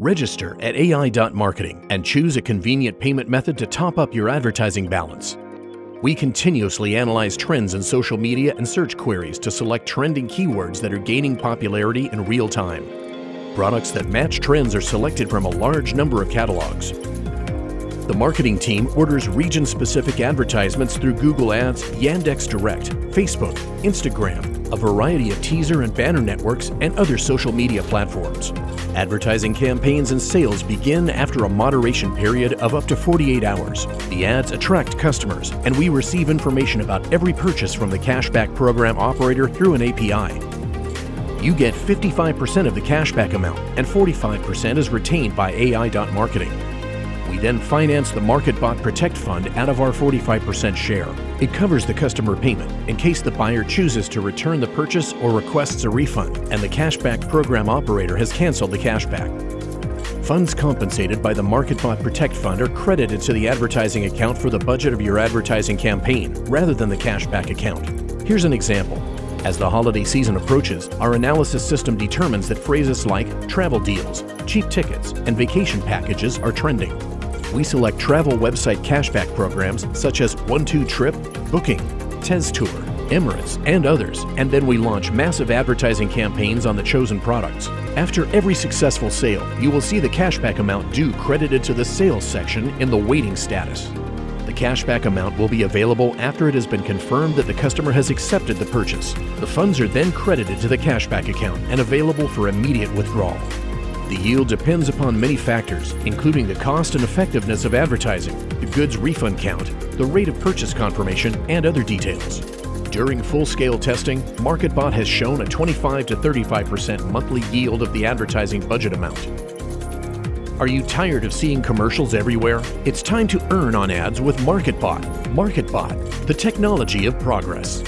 Register at AI.marketing and choose a convenient payment method to top up your advertising balance. We continuously analyze trends in social media and search queries to select trending keywords that are gaining popularity in real time. Products that match trends are selected from a large number of catalogs. The marketing team orders region-specific advertisements through Google Ads, Yandex Direct, Facebook, Instagram, a variety of teaser and banner networks, and other social media platforms. Advertising campaigns and sales begin after a moderation period of up to 48 hours. The ads attract customers, and we receive information about every purchase from the cashback program operator through an API. You get 55% of the cashback amount, and 45% is retained by AI.marketing. We then finance the MarketBot Protect Fund out of our 45% share. It covers the customer payment in case the buyer chooses to return the purchase or requests a refund and the cashback program operator has canceled the cashback. Funds compensated by the MarketBot Protect Fund are credited to the advertising account for the budget of your advertising campaign rather than the cashback account. Here's an example. As the holiday season approaches, our analysis system determines that phrases like travel deals, cheap tickets, and vacation packages are trending we select travel website cashback programs such as OneTwoTrip, Booking, Tez Tour, Emirates, and others, and then we launch massive advertising campaigns on the chosen products. After every successful sale, you will see the cashback amount due credited to the sales section in the waiting status. The cashback amount will be available after it has been confirmed that the customer has accepted the purchase. The funds are then credited to the cashback account and available for immediate withdrawal. The yield depends upon many factors, including the cost and effectiveness of advertising, the goods refund count, the rate of purchase confirmation, and other details. During full-scale testing, MarketBot has shown a 25 to 35% monthly yield of the advertising budget amount. Are you tired of seeing commercials everywhere? It's time to earn on ads with MarketBot. MarketBot, the technology of progress.